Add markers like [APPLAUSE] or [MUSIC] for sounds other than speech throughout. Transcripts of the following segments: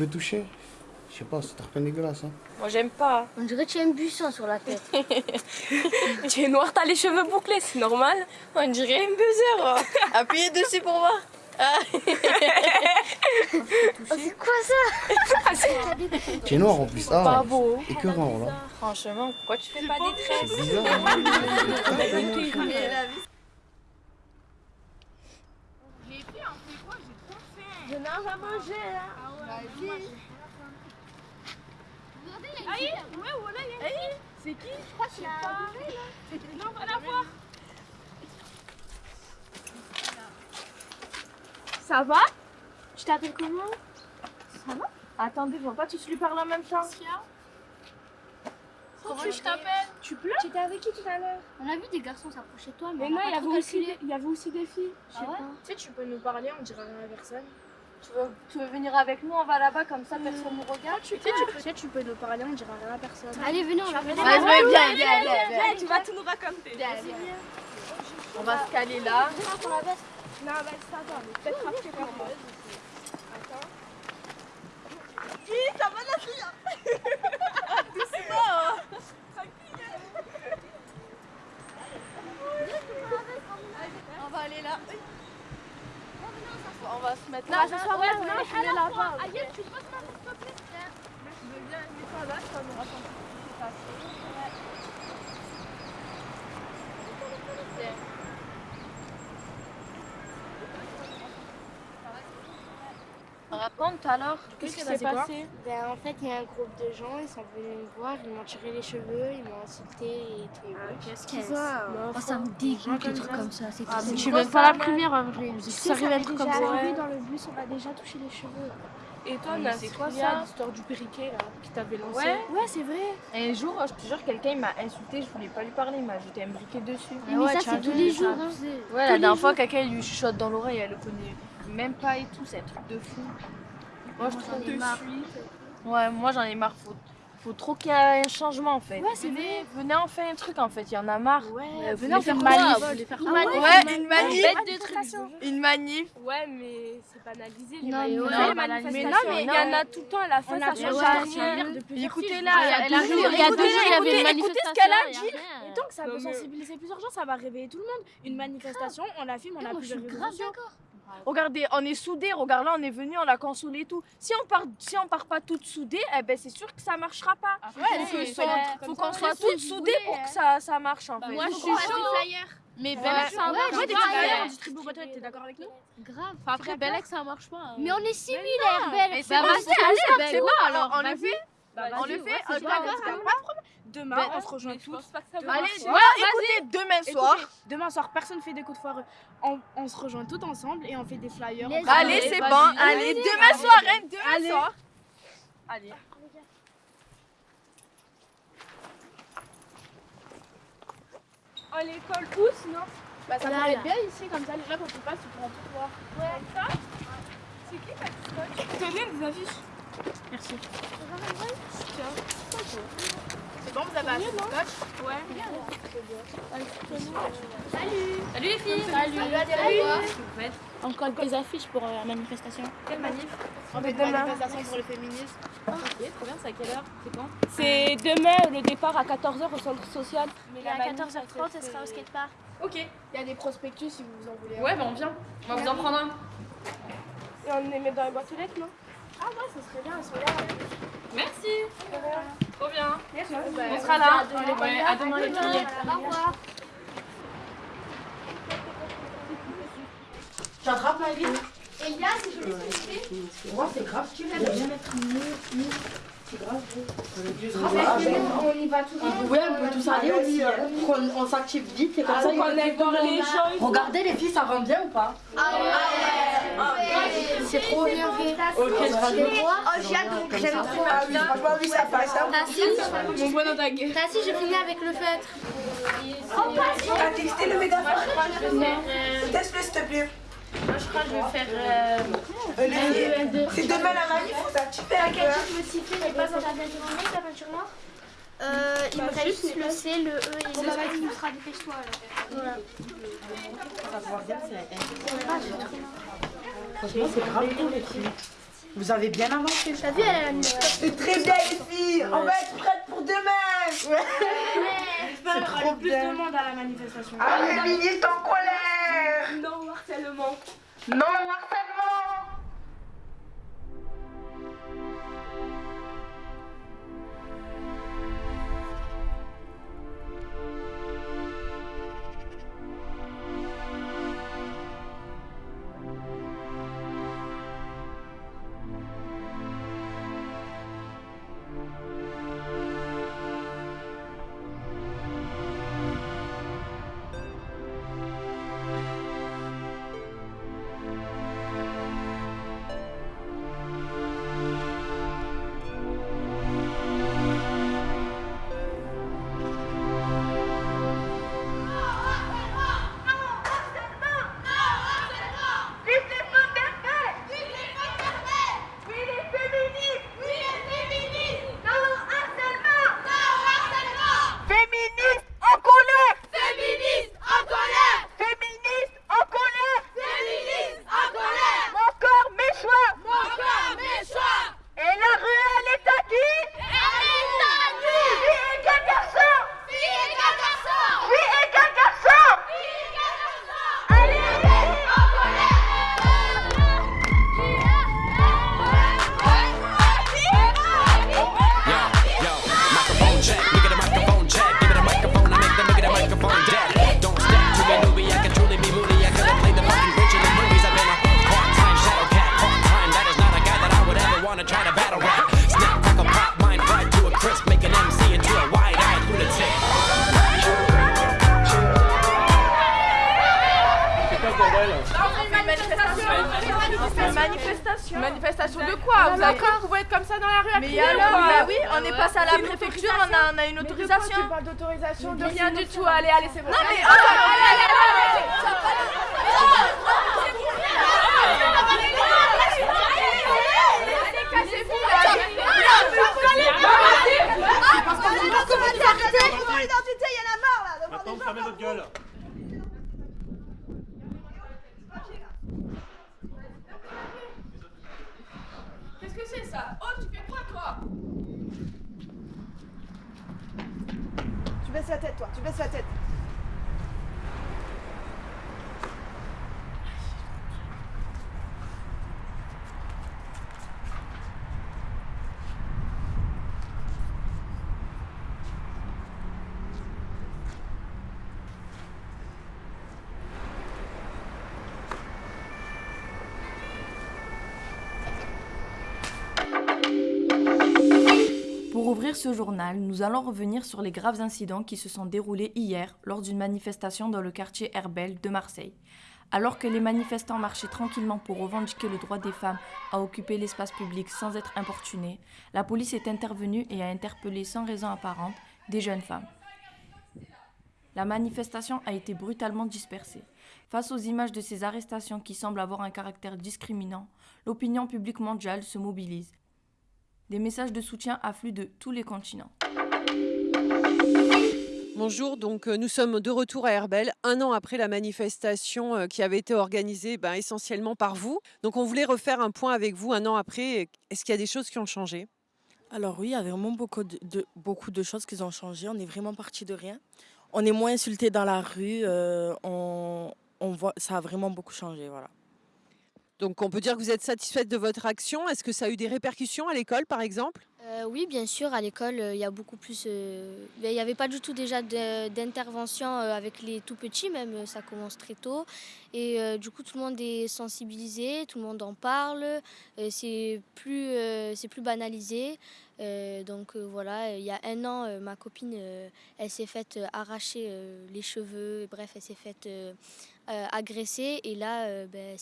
peux toucher Je sais pas, c'est très dégueulasse. Hein. Moi j'aime pas. On dirait que tu as un buisson sur la tête. [LAUGHS] tu es noir, t'as les cheveux bouclés, c'est normal. On dirait un buzzer. [LAUGHS] Appuyez dessus pour voir. Ah. Oh, c'est quoi ça? [LAUGHS] Tu es noir en plus. Ah, Pas beau. écœurant là. Franchement, pourquoi tu fais pas des traits? C'est bizarre. hein. Je n'ai rien mangé là. C'est qui Je crois que c'est pas. Non, va la voir. Ça va? Tu t'appelles comment? Attendez, on va pas tous lui parler en même temps. Comment je t'appelle Tu pleures? Tu étais avec qui tout à l'heure? On a vu des garçons s'approcher de toi, mais, Mais on non, a il y, pas avait aussi des, il y avait aussi des filles. Je sais Ah ouais pas. Tu sais, tu peux nous parler, on dirait rien à personne. Tu veux, tu veux venir avec nous On va là-bas comme ça, personne nous regarde. Tu sais, tu peux, tu sais, tu peux nous parler, on dirait rien à personne. Allez, venez, on va Vas-y, marches. viens, viens, viens, viens. tu vas tout nous raconter. On va se caler là. Pour la veste. Non, bah ça va, mais peut-être après par moi. Attends. On va aller là. On va se mettre Non, là. ce soir, ouais, non, je. Aïe, tu ma s'il te plaît Je veux bien là, ça nous raconte tout ce qui s'est passé. Raconte alors. Qu'est-ce qui s'est s'est passé Ben, en fait, il y a un groupe de gens, ils sont venus me voir, ils m'ont tiré les cheveux, ils m'ont insulté et tout. Qu'est-ce qu'ils ont ça me dégoûte les trucs comme ça, c'est Ah, Je suis même pas la première à vrai. Ça arrive à être comme ça. dans le bus, on m'a déjà touché les cheveux. Et toi, c'est quoi ça, l'histoire du periquet là, qui t'avait lancé Ouais. Ouais, c'est vrai. Un jour, je te jure, quelqu'un il m'a insulté, je voulais pas lui parler, il m'a jeté un briquet dessus. Mais ça, c'est tous les jours. Ouais, la dernière fois, quelqu'un il lui chuchote dans l'oreille, elle le connaît même pas et tout, c'est un truc de fou. Moi, je trouve j'en ai marre. Ouais, moi j'en ai marre. Faut, faut trop qu'il y ait un changement en fait. Ouais, c'est vrai. Venez en faire un truc en fait, il y en a marre. Ouais, Euh, venez en faire Une manif. Ouais, une manif. Une manif. Ouais, mais c'est banalisé. les Non, mais Ouais, non, mais non, mais il y en a tout le temps à la fin, ça a change rien. plusieurs Écoutez là, Il y a elle deux arrive. jours, il y a deux il y avait une écoutez, écoutez ce qu'elle a dit. Et donc ça peut sensibiliser plusieurs gens, ça va réveiller tout le monde. Une manifestation, on la filme, on a Moi, je suis plusieurs grave d'accord. Regardez, on est soudés. Regarde là, on est venu, on l'a consolé et tout. Si on part, si on part pas toutes soudées, eh ben c'est sûr que ça marchera pas. Ouais, faut c'est- soit- c'est- faut qu'on soit toutes soudées pour que ça, ça marche en fait. Moi, je suis chaud. Mais Bellex, ça Ouais, marche ouais, des pas. ouais. distribue aux boîtes, t'es d'accord avec nous? Grave. Après, Bellex, ça marche pas. hein. Mais on est similaires, Belle. Mais c'est Bah, vas-y, c'est allez, c'est bon, alors on le fait Bah, On le fait ouais, on d'accord, d'accord. pas de problème. Demain, Ben, on se rejoint tous. Allez, écoutez, demain soir. Écoutez, demain soir, personne fait des coups de foire. On, on se rejoint tous ensemble et on fait des flyers. Les- Allez, c'est bon. Allez, demain soir, hein, demain Allez. soir. Allez. Oh, l'école où sinon Bah, ça pourrait être bien ici, comme ça, les gens, quand tu passes, tu pourras tout voir. Ouais, ça C'est qui ta petite Tenez des affiches. Merci. C'est bon, vous avez assez de scotch? Ouais. Salut les filles Salut. Encore des affiches pour euh, la manifestation. Quelle manif? On fait demain. manifestation pour le féminisme. Ok, trop bien, c'est à quelle heure? C'est quand? C'est demain le départ à 14h au centre social. Mais à 14h30, elle sera au skatepark. Ok. Il y a des prospectus si vous en voulez. un. Ouais, bah on vient. On va vous en prendre un. Et on les met dans les boîtes aux lettres, non? Ah ouais, ça serait bien, elles sont là. Merci Trop bien Merci. On sera là Ouais, à demain les filles Au revoir. J'attrape ma vie. Elias, je vais s'occuper. Moi, c'est grave, tu veux bien mettre mieux. C'est grave. On y va tous ensemble. Ouais, on peut tous aller, euh, on, on s'active vite et comme ça. On aille voir les gens. Regardez les filles, ça rend bien ou pas? C'est trop bien fait. Ok, je Oh, j'ai hâte, donc j'aime trop. Franchement, oui, ça passe. hein. Mon dans ta gueule. Je avec le feutre. T'as texté le mégaphone Teste-le, s'il te plaît. Moi, je crois que je vais faire. euh, Olivier, c'est demain la manif, faut s'activer un peu. hein. me j'ai pas dans ta peinture noire, ta peinture noire euh, il me reste juste le C, le E et le bah, vas-y, tu seras dépêche-toi alors. Franchement, c'est grave cool les filles. Vous avez bien avancé. T'as vu, elle a la nuit. C'est très bien les filles. On va être prêtes pour demain. Qu'il y aura le plus de monde à la manifestation. Ah, les ministres en colère. Non harcèlement. Non harcèlement. Manifestation. Manifestation de quoi Vous avez vous pouvez être comme ça dans la rue à Mais crier ou alors, quoi bah oui, on est passé à la préfecture, on a, on a une Mais de quoi autorisation. Tu parles d'autorisation de rien du tout. Allez, allez, c'est bon. Non mais pessoas ouvrir ce journal, nous allons revenir sur les graves incidents qui se sont déroulés hier lors d'une manifestation dans le quartier Herbel de Marseille. Alors que les manifestants marchaient tranquillement pour revendiquer le droit des femmes à occuper l'espace public sans être importunés, la police est intervenue et a interpellé sans raison apparente des jeunes femmes. La manifestation a été brutalement dispersée. Face aux images de ces arrestations qui semblent avoir un caractère discriminant, l'opinion publique mondiale se mobilise. Des messages de soutien affluent de tous les continents. Bonjour, donc euh, nous sommes de retour à Herbel, un an après la manifestation euh, qui avait été organisée ben, essentiellement par vous. Donc on voulait refaire un point avec vous un an après. Est-ce qu'il y a des choses qui ont changé? Alors oui, il y a vraiment beaucoup de, de- beaucoup de choses qui ont changé. On est vraiment parti de rien. On est moins insulté dans la rue. euh, on, on voit, ça a vraiment beaucoup changé, voilà. Donc on peut dire que vous êtes satisfaite de votre action. Est-ce que ça a eu des répercussions à l'école par exemple? Euh, oui, bien sûr, à l'école, euh, il y a beaucoup plus. euh, Il n'y avait pas du tout déjà d'intervention avec les tout petits, même ça commence très tôt. Et du coup, tout le monde est sensibilisé, tout le monde en parle, c'est plus banalisé. Euh, donc euh, voilà, il y a un an, euh, ma copine, euh, elle s'est faite euh, arracher euh, les cheveux, bref, elle s'est faite euh, euh, agresser. Et là, euh, ben,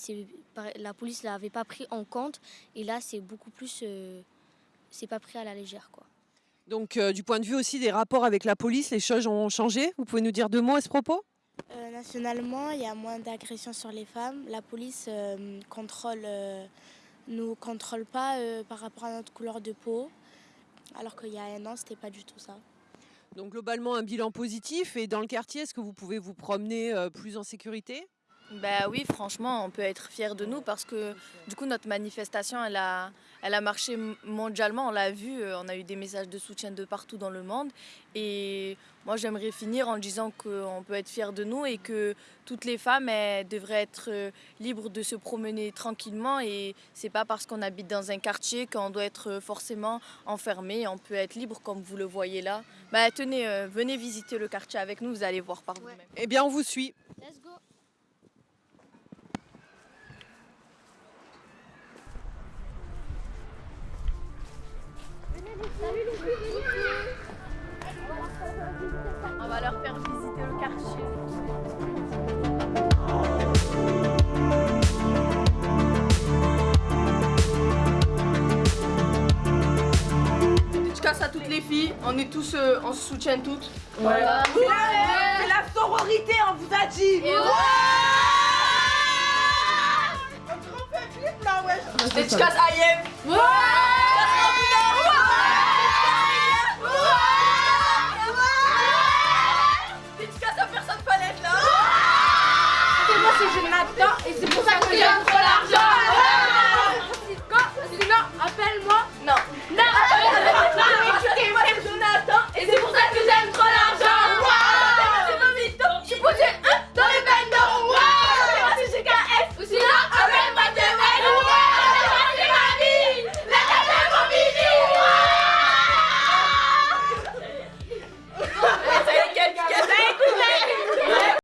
la police ne l'avait pas pris en compte. Et là, c'est beaucoup plus. euh, c'est pas pris à la légère, quoi. Donc euh, du point de vue aussi des rapports avec la police, les choses ont changé? Vous pouvez nous dire deux mots à ce propos? Euh, nationalement, il y a moins d'agressions sur les femmes. La police euh, contrôle, euh, nous contrôle pas euh, par rapport à notre couleur de peau, alors qu'il y a un an, c'était pas du tout ça. Donc globalement un bilan positif. Et dans le quartier, est-ce que vous pouvez vous promener euh, plus en sécurité? Ben oui, franchement, on peut être fier de nous parce que du coup, notre manifestation, elle a, elle a marché mondialement. On l'a vu, euh, on a eu des messages de soutien de partout dans le monde. Et moi, j'aimerais finir en disant qu'on peut être fier de nous et que toutes les femmes elles devraient être euh, libres de se promener tranquillement. Et c'est pas parce qu'on habite dans un quartier qu'on doit être euh, forcément enfermé. On peut être libre comme vous le voyez là. Ben, tenez, venez visiter le quartier avec nous, vous allez voir par vous-même. Eh bien, on vous suit. Let's go. On va leur faire visiter le quartier. Dédicace à toutes les filles, on est tous, euh, on se soutient toutes. C'est la, c'est la sororité, on vous a dit. Clip là, ouais. Dédicace à Yem.